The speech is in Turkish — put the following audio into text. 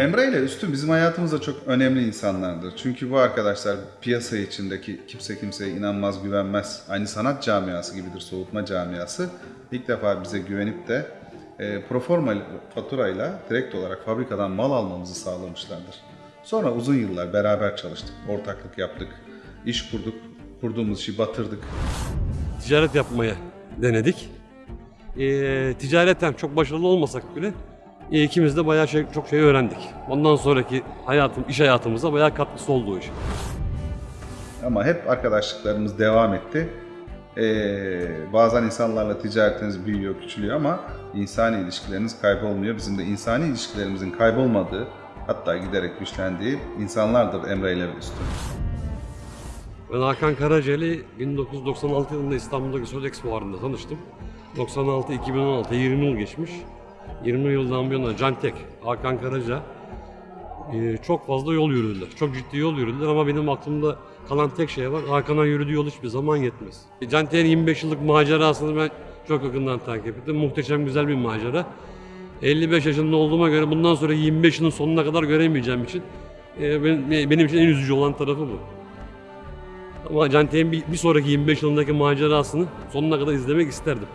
Emre ile Üstün bizim hayatımızda çok önemli insanlardır. Çünkü bu arkadaşlar piyasa içindeki kimse kimseye inanmaz, güvenmez. Aynı sanat camiası gibidir, soğutma camiası. İlk defa bize güvenip de e, proforma faturayla direkt olarak fabrikadan mal almamızı sağlamışlardır. Sonra uzun yıllar beraber çalıştık, ortaklık yaptık, iş kurduk, kurduğumuz işi batırdık. ticaret yapmaya denedik. Ee, ticareten çok başarılı olmasak bile e, ikimiz de bayağı şey, çok şey öğrendik. Ondan sonraki hayatım, iş hayatımıza bayağı katkısı oldu o iş. Ama hep arkadaşlıklarımız devam etti. Ee, bazen insanlarla ticaretiniz büyüyor, küçülüyor ama insani ilişkileriniz kaybolmuyor. Bizim de insani ilişkilerimizin kaybolmadığı, hatta giderek güçlendiği insanlardır Emre ile Üstün. Ben Hakan Karaceli 1996 yılında İstanbul'daki Sodexo fuarında tanıştım. 96-2016, 20 yıl geçmiş. 20 yıldan bir yana Cantek, Hakan Karaca e, çok fazla yol yürüdüler. Çok ciddi yol yürüdüler ama benim aklımda kalan tek şey var. Hakan'a yürüdüğü yol hiçbir zaman yetmez. Cantek'in 25 yıllık macerasını ben çok yakından takip ettim. Muhteşem güzel bir macera. 55 yaşında olduğuma göre bundan sonra 25 yılın sonuna kadar göremeyeceğim için e, benim, için en üzücü olan tarafı bu. Ama Cantek'in bir sonraki 25 yılındaki macerasını sonuna kadar izlemek isterdim.